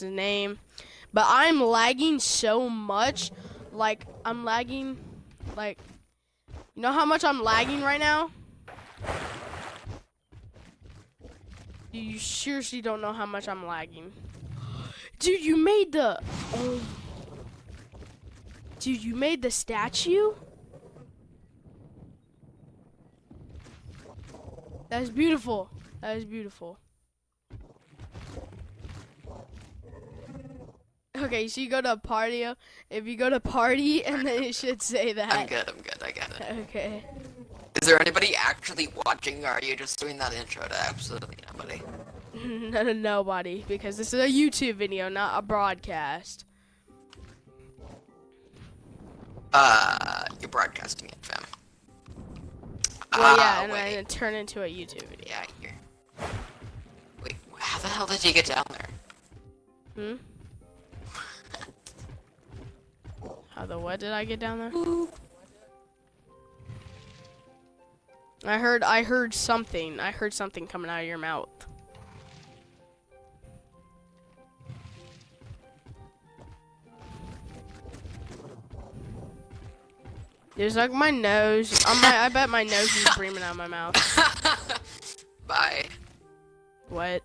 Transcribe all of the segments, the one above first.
his name. But I'm lagging so much. Like, I'm lagging. Like, you know how much I'm lagging right now? You seriously don't know how much I'm lagging. Dude, you made the. Dude, you made the statue? That is beautiful. That is beautiful. Okay, so you go to a party. If you go to party, and then it should say that. I'm good, I'm good, I get it. Okay. Is there anybody actually watching, or are you just doing that intro to absolutely nobody? no, no, nobody, because this is a YouTube video, not a broadcast. Uh, you're broadcasting it, fam. Well, yeah, Ah, and wait. then turn into a YouTube video. Yeah, here. Wait, how the hell did you get down there? Hmm? How the what did I get down there? I heard I heard something. I heard something coming out of your mouth. There's like my nose. I might, I bet my nose is breathing out of my mouth. Bye. What?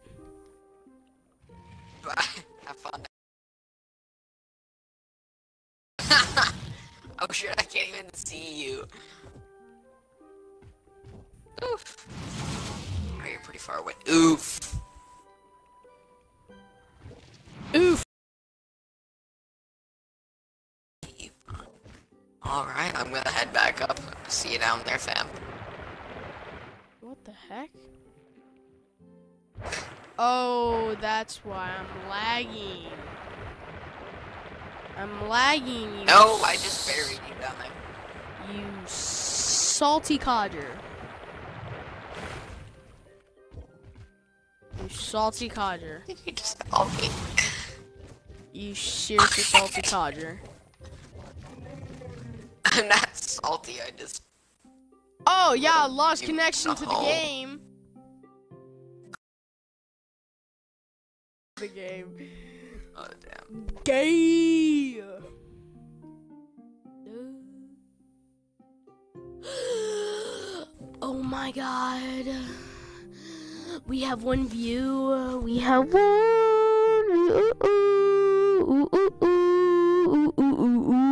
Can't even see you. Oof. Oh, you're pretty far away. Oof. Oof. Alright, I'm gonna head back up. See you down there, fam. What the heck? Oh, that's why I'm lagging. I'm lagging, you. No, I just buried you down there. You salty codger. You salty codger. You just me. You seriously salty codger. I'm not salty, I just Oh yeah, lost connection to the game. The game. oh damn. Gay. My god. We have one view. We have one.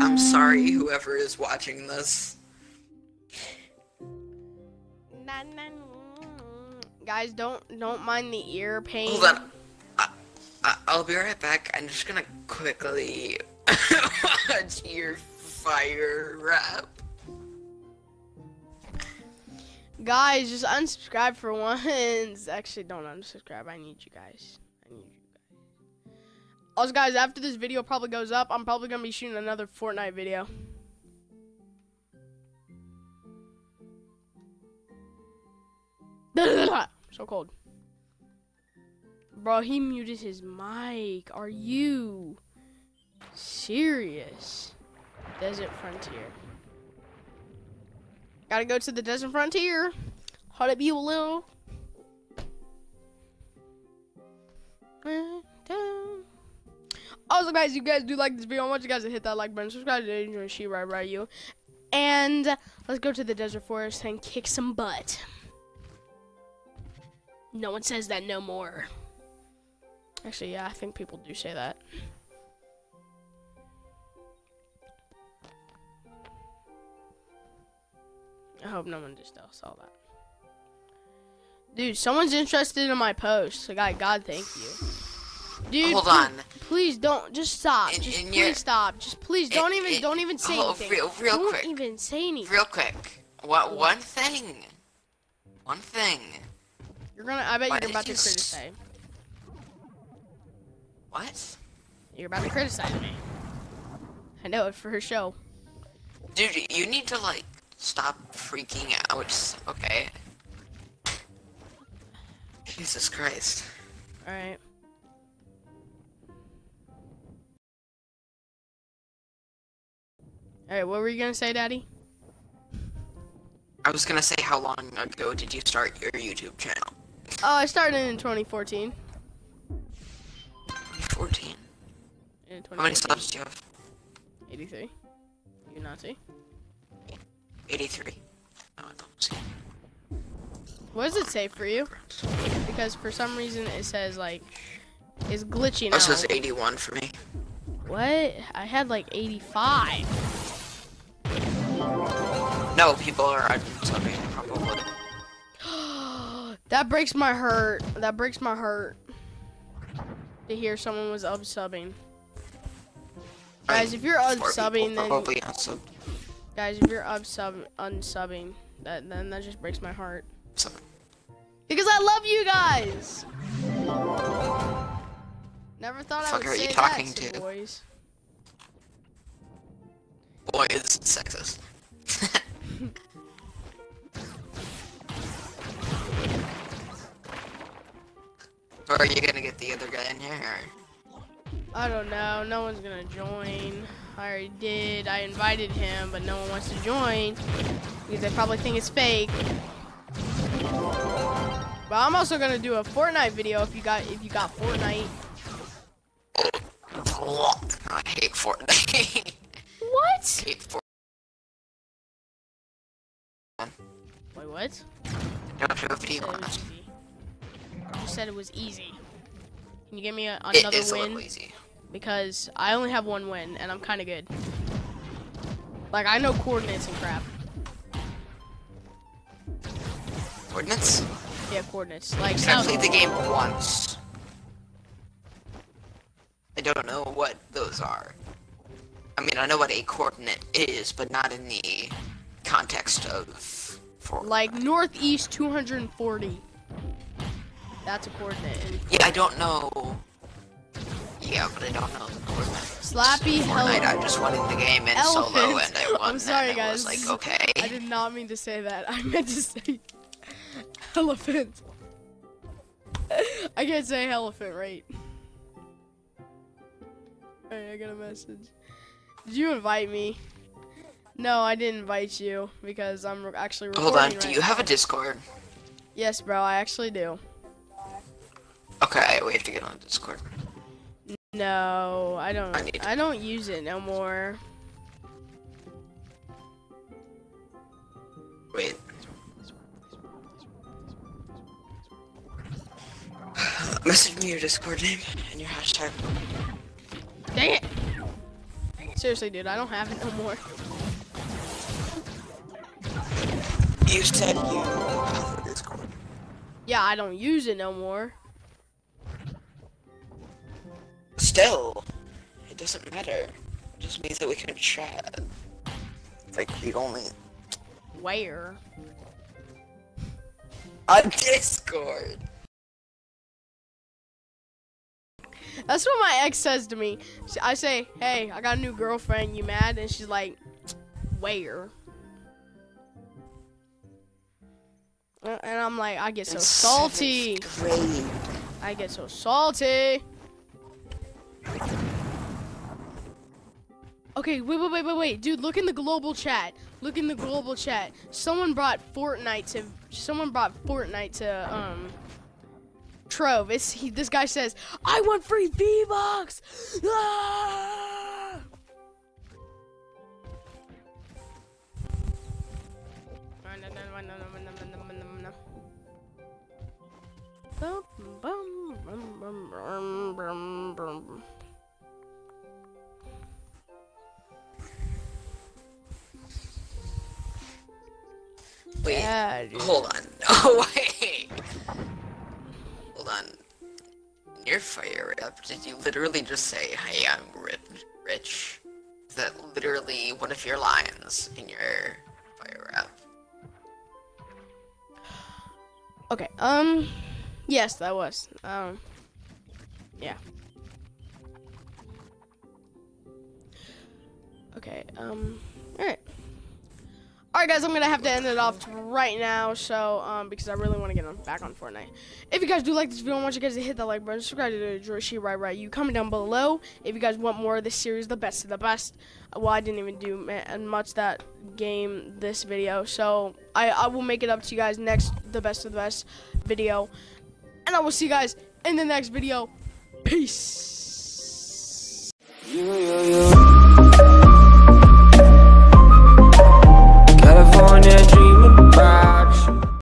I'm sorry whoever is watching this. Guys, don't don't mind the ear pain. Hold on. I, I, I'll be right back. I'm just gonna quickly watch your fire rap. Guys, just unsubscribe for once. Actually, don't unsubscribe. I need you guys. I need you guys. Also, guys, after this video probably goes up, I'm probably gonna be shooting another Fortnite video. so cold. Bro, he muted his mic. Are you serious? Desert Frontier. Gotta go to the Desert Frontier. How up you a little. Also, guys, you guys do like this video. I want you guys to hit that like button, subscribe to Adrian She right by you. And let's go to the Desert Forest and kick some butt. No one says that no more. Actually, yeah, I think people do say that. I hope no one just saw that. Dude, someone's interested in my post. So, God, God, thank you. Dude, Hold on. Please don't. Just stop. In- just in please your- stop. Just please don't in- even. don't even say oh, anything. real- real don't quick. even say anything. Real quick. What one thing? One thing. You're gonna. I bet Why you're about to you s- criticize. What? You're about to criticize me. I know it for her show. Dude, you need to like stop freaking out. Okay. Jesus Christ. All right. All right. What were you gonna say, Daddy? I was gonna say, how long ago did you start your YouTube channel? Oh, I started in 2014. 14. How many subs do you have? 83. You see? 83. No, I don't see. What does it say for you? Because for some reason it says like it's glitching Oh, it says 81 for me. What? I had like 85. No, people are unsubbing probably. that breaks my heart. That breaks my heart. To hear someone was unsubbing. Guys, if you're unsubbing, then probably unsubbed. Guys, if you're unsub unsubbing, that then that just breaks my heart. Because I love you guys. Never thought I would are say you talking that, to? boys. boy, it's sexist. or are you gonna get the other guy in here? Or? I don't know. No one's gonna join. I already did. I invited him, but no one wants to join because they probably think it's fake. But I'm also gonna do a Fortnite video if you got if you got Fortnite. I hate Fortnite. What? hate Fortnite. Wait, what? Don't do a You video said on it was easy. You said it was easy. Can you give me a, It another is a win? little easy. Because I only have one win and I'm kind of good. Like I know coordinates and crap. Coordinates? Yeah, coordinates. Like I played the game once. I don't know what those are. I mean, I know what a coordinate is, but not in the context of Fortnite. Like northeast 240. That's a coordinate. Yeah, I don't know. Yeah, but I don't know the. Slappy Fortnite. I just went in the game in solo Elephant. and I won. I'm sorry, and I was guys. like, okay. I did not mean to say that. I meant to say elephant. I can't say elephant right. Alright, I got a message. Did you invite me? No, I didn't invite you because I'm actually recording Hold on, do right you have a. Discord? Yes, bro, I actually do. Okay, we have to get on Discord. No, I don't. I I don't use it no more. Wait. Message me your Discord name and your hashtag. Dang it! Seriously, dude, I don't have it no more. You said you Discord. Yeah, I don't use it no more. Still, it doesn't matter. It just means that we can chat. Like the only Where? on Discord. That's what my ex says to me. I say, "Hey, I got a new girlfriend. You mad?" And she's like, "Where?" Uh, And I'm like, I get so salty. I get so salty. Okay, wait, wait, wait, wait, wait, dude. Look in the global chat. Look in the global chat. Someone brought Fortnite to. Someone brought Fortnite to um. Trove. It's he, this guy says, "I want free V Bucks." Ah! Bum, bum, Wait, Yeah, hold on. Oh wait. Hold on. In your fire up. did you literally just say, "Hey, I'm rich"? Rich. Is that literally one of your lines in your fire up? Okay. Um. Yes, that was. Um. Yeah. Okay. Um. All right. All right, guys. I'm gonna have to end it off right now. So, um, because I really want to get on back on Fortnite. If you guys do like this video, I want you guys to hit that like button, subscribe to Joshi Right Right. You comment down below if you guys want more of this series, the best of the best. Well, I didn't even do much that game this video, so I I will make it up to you guys next the best of the best video and I will see you guys in the next video. Peace.